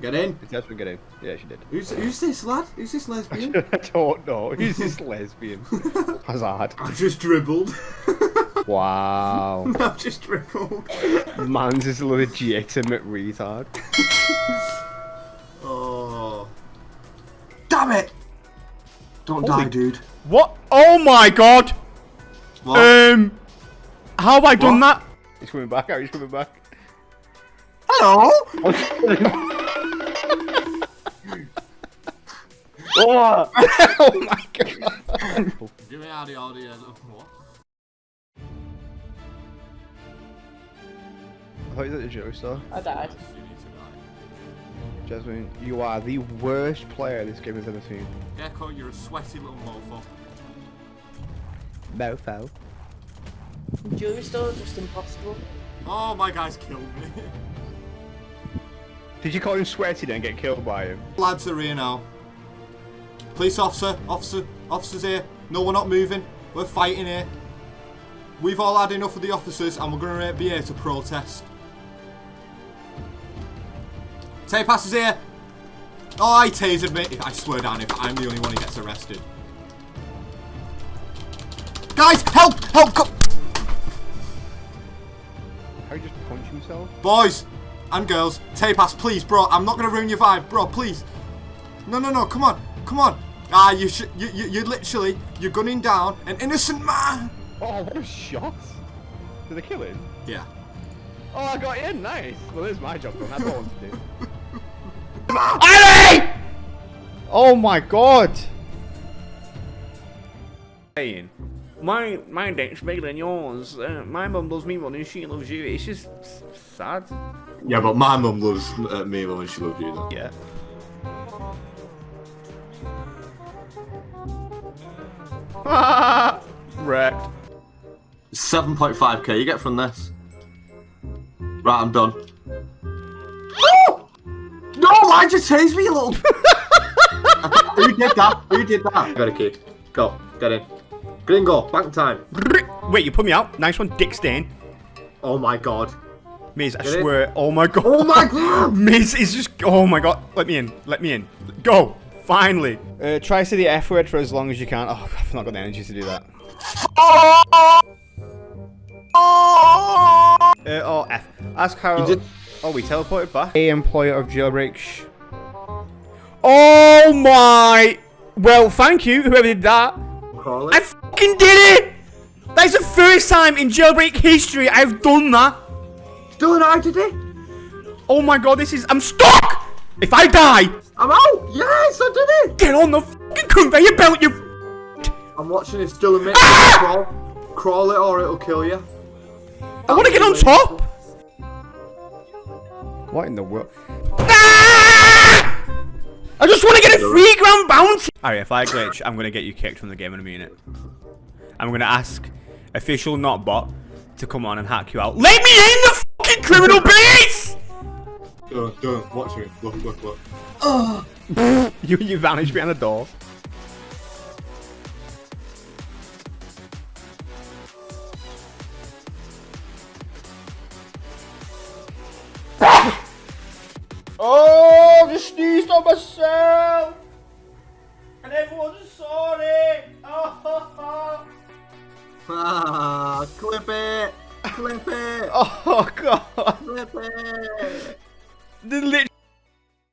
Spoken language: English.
Get in. Yes, we get in. Yeah, she did. Who's, who's this lad? Who's this lesbian? I don't know. Who's this lesbian? Hazard. I've just dribbled. Wow. I've just dribbled. Man's is a legitimate retard. Oh. Damn it! Don't Holy- die, dude. What? Oh my god! What? Um, how have I done that? He's coming back. He's coming back. Hello? Oh! oh my god. Give me out the audio. What? I thought you was at the Joe store. I died. You need to die. Jasmine, you are the worst player this game has ever seen. Gecko, you're a sweaty little mofo. Mofo. Jewelry store just impossible. Oh, my guy's killed me. Did you call him sweaty then and get killed by him? Lads are here now. Police officer, officer, officers here. No, we're not moving. We're fighting here. We've all had enough of the officers and we're going to be here to protest. Tay passes here. Oh, he tasered me. I swear down if I'm the only one who gets arrested. Guys, help! Help! Come! How you just punch himself? Boys and girls, tay pass, please, bro. I'm not going to ruin your vibe, bro, please. No, no, no, come on. Come on. Ah, you should, you, you, you literally, you're gunning down an innocent man. Oh, what a shot! Did they kill him? Yeah. Oh, I got in. Nice. Well, there's my job done. That's what I want to do. Ali! Oh my god! Saying, my my dick's bigger than yours. Uh, my mum loves me more than she loves you. It's just s- sad. Yeah, but my mum loves uh, me more than she loves you, though. Yeah. Wrecked. 7.5k you get from this. Right, I'm done. No, why did you chase me, you little... Who did that? Who did that? Got a key. Go, get in. Gringo, bank time. Wait, you put me out. Nice one, Dick Stain. Oh my god. Miz, I Get swear. Oh my god. Oh my god! Miz is just. Oh my god. Let me in. Let me in. Go. Finally. Uh, try to say the F word for as long as you can. Oh, I've not got the energy to do that. Uh, oh, F. Ask how. You did- Oh, we teleported back. A employer of jailbreak. Sh- oh my. Well, thank you, whoever did that. Crawl I it. fucking did it! That's the first time in jailbreak history I've done that. Dylan, I did it. Oh my god, this is. I'm stuck! If I die, I'm out. Yes, I did it. get on the fucking conveyor belt, you. I'm watching this Dylan make crawl. Crawl it or it'll kill you. I want to get on top! What in the world? Ah! I just want to get a free ground bounty! Alright, if I glitch, I'm going to get you kicked from the game in a minute. I'm going to ask official Notbot to come on and hack you out. Let me in the fucking criminal base! Dylan, Dylan, watch me. Look, look, look. You, you vanished behind the door. oh, I just sneezed on myself! And everyone's sorry! Oh, Ah, clip it. Clip it. oh god! Clip it. The lit